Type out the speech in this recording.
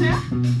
né?